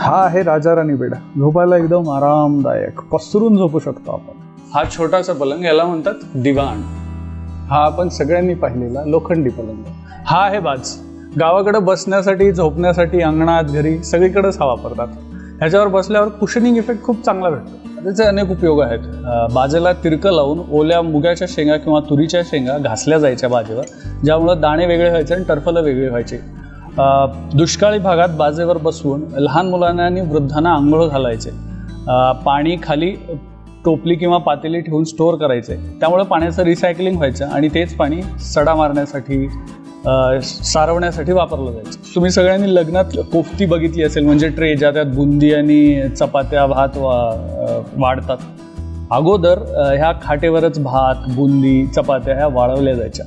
हा आहे राजा राणी बेड. झोपायला एकदम आरामदायक. पसरून झोपू शकतो आपण. हा छोटासा पलंग याला म्हणतात दिवाण. हा आपण सगळ्यांनी पाहिलेला लोखंडी पलंग. हा आहे बाज. गावाकडे बसण्यासाठी झोपण्यासाठी अंगणात घरी सगळीकडेच हा वापरतात. ह्याच्यावर बसल्यावर कुशनिंग इफेक्ट खूप चांगला भेटतो. त्याचे अनेक उपयोग आहेत. बाजेला तिरकं लावून ओल्या मुगाच्या शेंगा किंवा तुरीच्या शेंगा घासल्या जायच्या बाजेवर ज्यामुळं दाणे वेगळे व्हायचे आणि टरफलं वेगळे व्हायचे. दुष्काळी भागात बाजेवर बसवून लहान मुलांना आणि वृद्धांना आंघोळ घालायचे. पाणी खाली टोपली किंवा पातेली ठेवून स्टोअर करायचे. त्यामुळे पाण्याचं रिसायकलिंग व्हायचं आणि तेच पाणी सडा मारण्यासाठी सारवण्यासाठी वापरलं जायचं. तुम्ही सगळ्यांनी लग्नात कोफ्ती बघितली असेल म्हणजे ट्रे ज्या त्यात बुंदी आणि चपात्या भात वा वाढतात. अगोदर ह्या खाटेवरच भात बुंदी चपात्या ह्या वाळवल्या जायच्या.